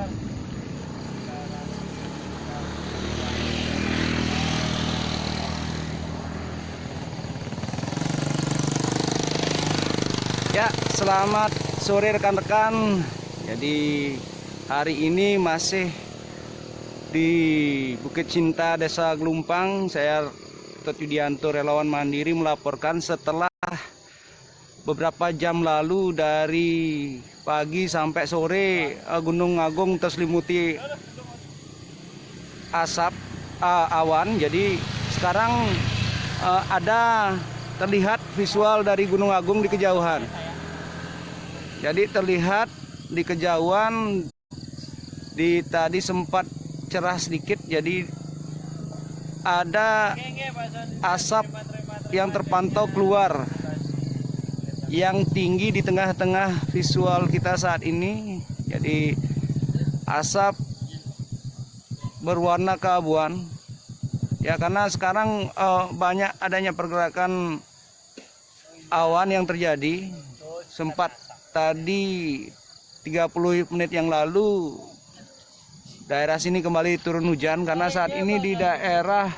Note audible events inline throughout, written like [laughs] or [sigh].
Ya, selamat sore rekan-rekan. Jadi hari ini masih di Bukit Cinta Desa Gelumpang. Saya Tot Yudianto relawan mandiri melaporkan setelah beberapa jam lalu dari pagi sampai sore eh, Gunung Agung terselimuti asap eh, awan. Jadi sekarang eh, ada terlihat visual dari Gunung Agung di kejauhan. Jadi terlihat di kejauhan di tadi sempat cerah sedikit jadi ada asap yang terpantau keluar yang tinggi di tengah-tengah visual kita saat ini. Jadi asap berwarna keabuan. Ya karena sekarang eh, banyak adanya pergerakan awan yang terjadi. Sempat tadi 30 menit yang lalu daerah sini kembali turun hujan karena saat ini di daerah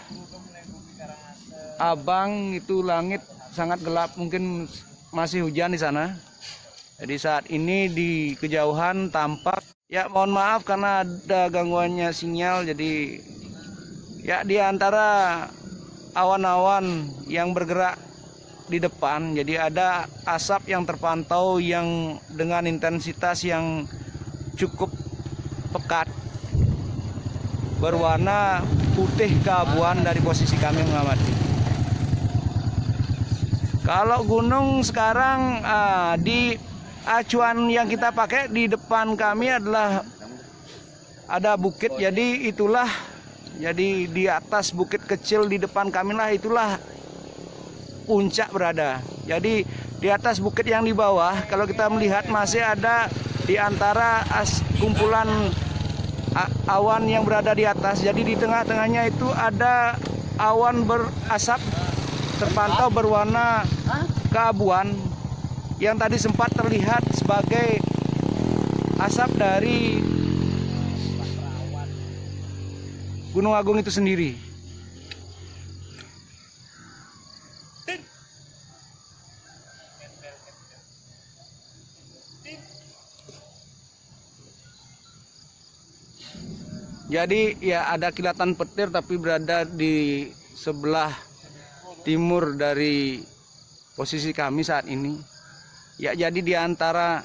Abang itu langit sangat gelap mungkin masih hujan di sana. Jadi saat ini di kejauhan tampak ya mohon maaf karena ada gangguannya sinyal. Jadi ya di antara awan-awan yang bergerak di depan jadi ada asap yang terpantau yang dengan intensitas yang cukup pekat. Berwarna putih keabuan dari posisi kami mengamati kalau gunung sekarang ah, di acuan yang kita pakai di depan kami adalah ada bukit jadi itulah jadi di atas bukit kecil di depan kami lah itulah puncak berada. Jadi di atas bukit yang di bawah kalau kita melihat masih ada di antara as, kumpulan awan yang berada di atas. Jadi di tengah-tengahnya itu ada awan berasap terpantau berwarna keabuan yang tadi sempat terlihat sebagai asap dari Gunung Agung itu sendiri. Jadi ya ada kilatan petir tapi berada di sebelah timur dari posisi kami saat ini. Ya jadi di antara.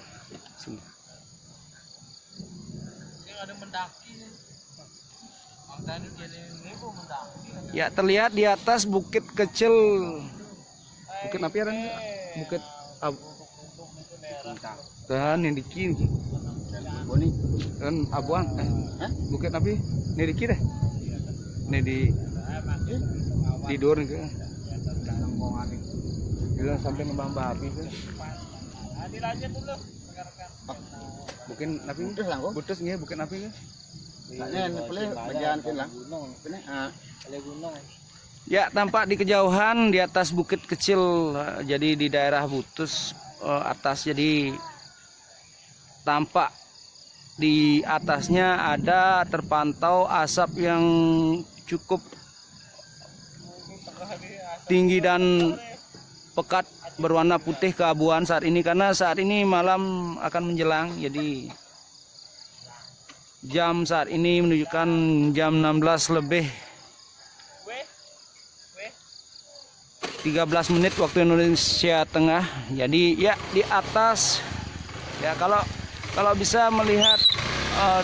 Ya terlihat di atas bukit kecil Bukit apa ya? Bukit Dan yang di kiri Boni. kan abuan eh bukit tapi ini di kiri ini di tidur nih ke bilang sampai ngembang babi ke dilanjut dulu. Mungkin napi Butus lang ko. butus nih bukit napi ke Ini ini pala bagian kin lang. Ini ah. Ya tampak di kejauhan di atas bukit kecil eh, jadi di daerah butus eh, atas jadi tampak di atasnya ada terpantau asap yang cukup tinggi dan pekat berwarna putih keabuan saat ini karena saat ini malam akan menjelang. Jadi jam saat ini menunjukkan jam 16 lebih 13 menit waktu Indonesia Tengah. Jadi ya di atas. Ya kalau kalau bisa melihat eh,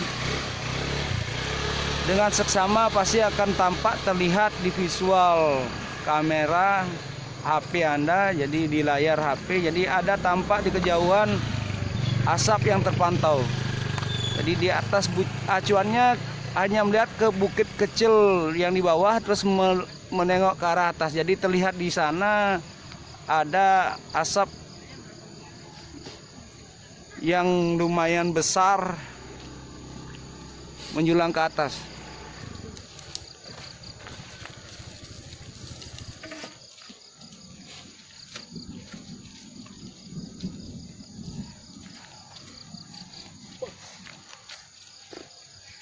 dengan seksama pasti akan tampak terlihat di visual kamera HP Anda jadi di layar HP jadi ada tampak di kejauhan asap yang terpantau. Jadi di atas acuannya hanya melihat ke bukit kecil yang di bawah terus me- menengok ke arah atas. Jadi terlihat di sana ada asap yang lumayan besar menjulang ke atas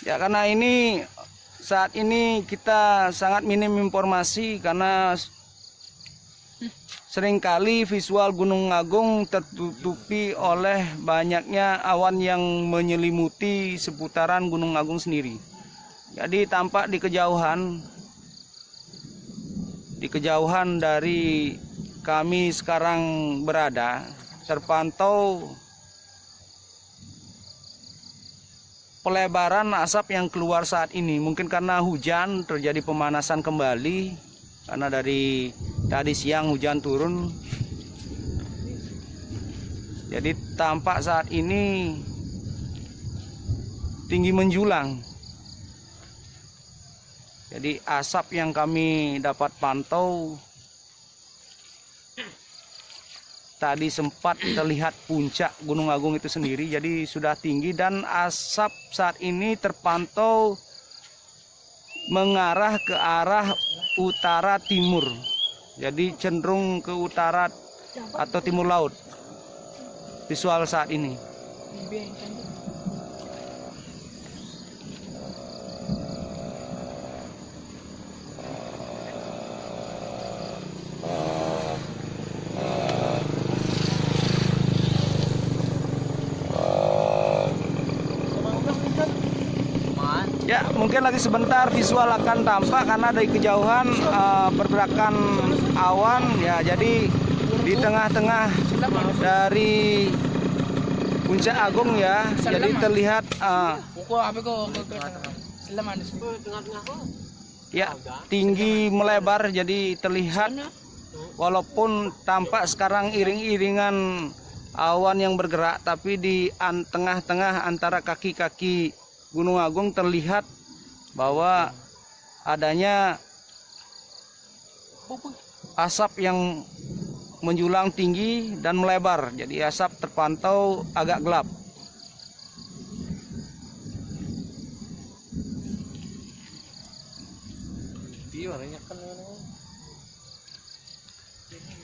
Ya karena ini saat ini kita sangat minim informasi karena sering kali visual Gunung Agung tertutupi oleh banyaknya awan yang menyelimuti seputaran Gunung Agung sendiri. Jadi tampak di kejauhan di kejauhan dari kami sekarang berada terpantau pelebaran asap yang keluar saat ini. Mungkin karena hujan terjadi pemanasan kembali. Karena dari tadi siang hujan turun. Jadi tampak saat ini tinggi menjulang. Jadi asap yang kami dapat pantau tadi sempat terlihat puncak Gunung Agung itu sendiri jadi sudah tinggi dan asap saat ini terpantau mengarah ke arah utara timur. Jadi cenderung ke utara atau timur laut. Visual saat ini. Ya, mungkin lagi sebentar visual akan tampak karena dari kejauhan eh, pergerakan awan ya. Jadi di tengah-tengah dari puncak agung ya. Jadi terlihat eh, ya tinggi melebar jadi terlihat walaupun tampak sekarang iring-iringan awan yang bergerak tapi di an- tengah-tengah antara kaki-kaki Gunung Agung terlihat bahwa adanya asap yang menjulang tinggi dan melebar. Jadi asap terpantau agak gelap.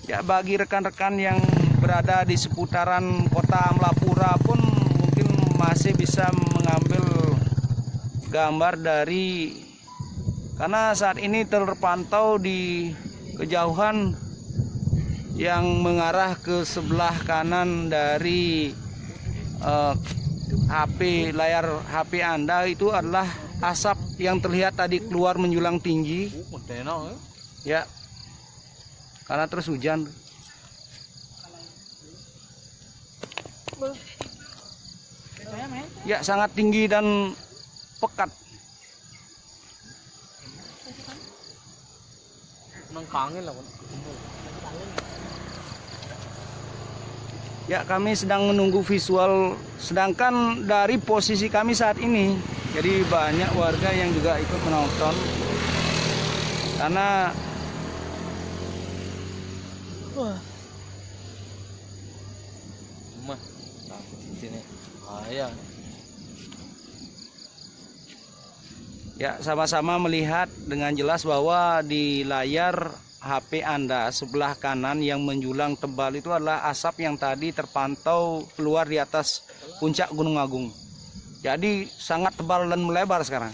Ya bagi rekan-rekan yang berada di seputaran kota Amlapura pun mungkin masih bisa mengambil gambar dari karena saat ini terpantau di kejauhan yang mengarah ke sebelah kanan dari eh, HP layar HP Anda itu adalah asap yang terlihat tadi keluar menjulang tinggi. Ya karena terus hujan. Ya sangat tinggi dan pekat. Ya kami sedang menunggu visual Sedangkan dari posisi kami saat ini Jadi banyak warga yang juga ikut menonton. Karena Ya sama-sama melihat dengan jelas bahwa di layar HP Anda sebelah kanan yang menjulang tebal itu adalah asap yang tadi terpantau keluar di atas puncak Gunung Agung. Jadi sangat tebal dan melebar sekarang.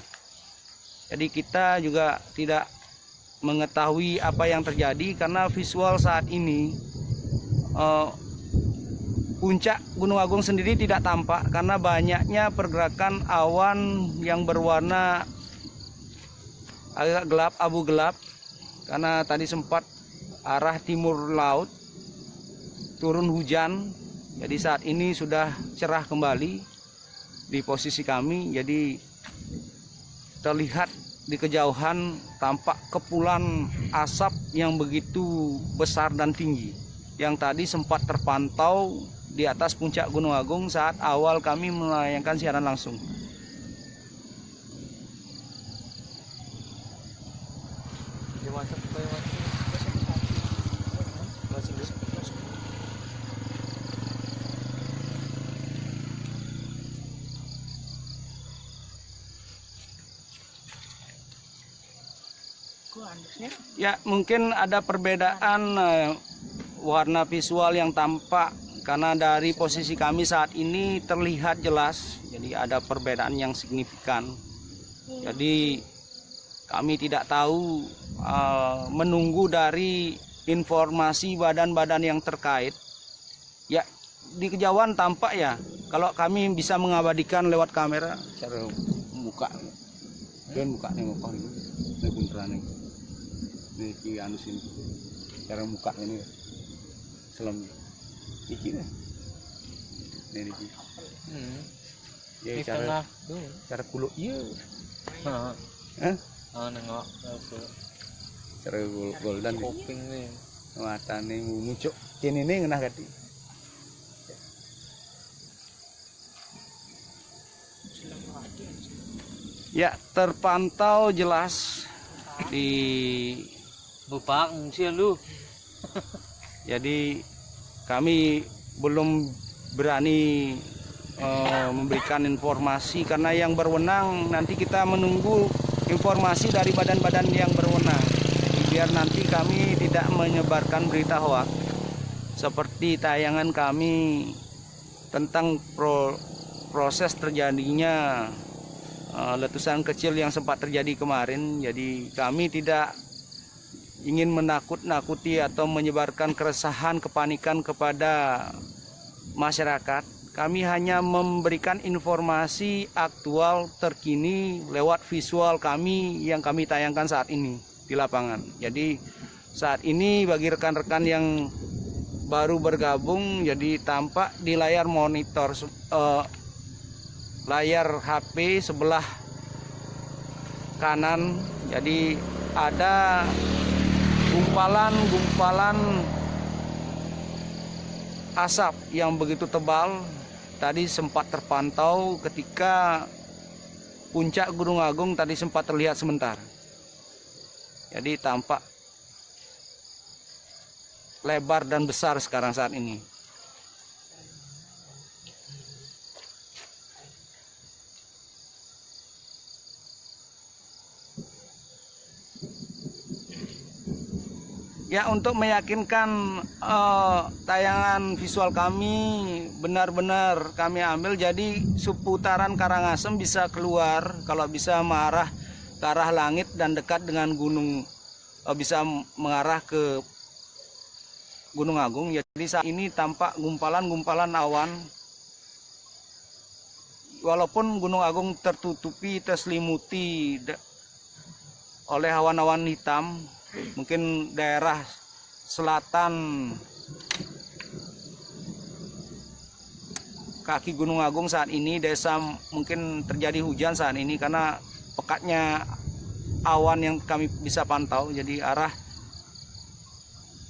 Jadi kita juga tidak mengetahui apa yang terjadi karena visual saat ini eh, puncak Gunung Agung sendiri tidak tampak karena banyaknya pergerakan awan yang berwarna agak gelap abu gelap karena tadi sempat arah timur laut turun hujan jadi saat ini sudah cerah kembali di posisi kami jadi terlihat di kejauhan tampak kepulan asap yang begitu besar dan tinggi yang tadi sempat terpantau di atas puncak Gunung Agung saat awal kami menayangkan siaran langsung. Ya, mungkin ada perbedaan eh, warna visual yang tampak karena dari posisi kami saat ini terlihat jelas. Jadi ada perbedaan yang signifikan. Jadi kami tidak tahu uh, menunggu dari informasi badan-badan yang terkait. Ya di kejauhan tampak ya kalau kami bisa mengabadikan lewat kamera cara muka dan muka nih muka ini? Ini bunteran ini ini anu sini. Cara muka ini. Selam. Iki nih ini iki Hmm. ya Di cara cara kuluk iya. Hah? Ah, nengok apa? cara gol goldan nih Kuping nih. mata nih muncul kini nih ngenah kati ya terpantau jelas di Bupang sih lu. [laughs] jadi kami belum berani eh, memberikan informasi karena yang berwenang nanti kita menunggu informasi dari badan-badan yang berwenang biar nanti kami tidak menyebarkan berita hoak seperti tayangan kami tentang pro- proses terjadinya eh, letusan kecil yang sempat terjadi kemarin. Jadi kami tidak ingin menakut-nakuti atau menyebarkan keresahan, kepanikan kepada masyarakat. Kami hanya memberikan informasi aktual terkini lewat visual kami yang kami tayangkan saat ini di lapangan. Jadi saat ini bagi rekan-rekan yang baru bergabung, jadi tampak di layar monitor eh, layar HP sebelah kanan. Jadi ada gumpalan-gumpalan asap yang begitu tebal tadi sempat terpantau ketika puncak Gunung Agung tadi sempat terlihat sebentar. Jadi tampak lebar dan besar sekarang saat ini. Ya untuk meyakinkan eh, tayangan visual kami benar-benar kami ambil jadi seputaran Karangasem bisa keluar kalau bisa mengarah ke arah langit dan dekat dengan gunung eh, bisa mengarah ke Gunung Agung. Jadi saat ini tampak gumpalan-gumpalan awan walaupun Gunung Agung tertutupi terselimuti oleh awan-awan hitam mungkin daerah selatan kaki Gunung Agung saat ini desa mungkin terjadi hujan saat ini karena pekatnya awan yang kami bisa pantau jadi arah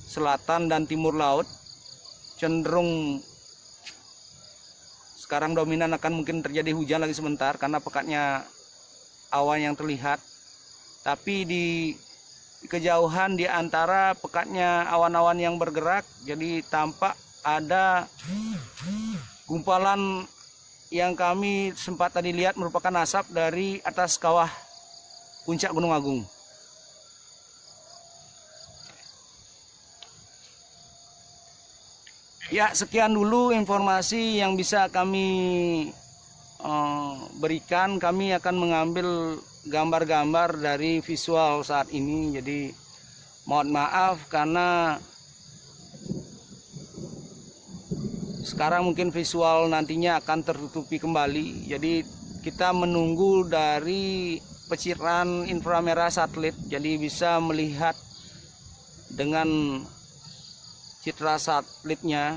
selatan dan timur laut cenderung sekarang dominan akan mungkin terjadi hujan lagi sebentar karena pekatnya awan yang terlihat. Tapi di kejauhan di antara pekatnya awan-awan yang bergerak jadi tampak ada gumpalan yang kami sempat tadi lihat merupakan asap dari atas kawah puncak Gunung Agung. Ya, sekian dulu informasi yang bisa kami eh, berikan. Kami akan mengambil gambar-gambar dari visual saat ini. Jadi mohon maaf karena sekarang mungkin visual nantinya akan tertutupi kembali. Jadi kita menunggu dari peciran inframerah satelit. Jadi bisa melihat dengan citra satelitnya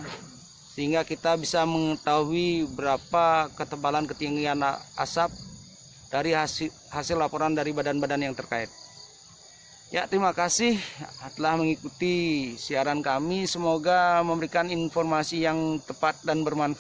sehingga kita bisa mengetahui berapa ketebalan ketinggian asap dari hasil, hasil laporan dari badan-badan yang terkait. Ya, terima kasih telah mengikuti siaran kami. Semoga memberikan informasi yang tepat dan bermanfaat.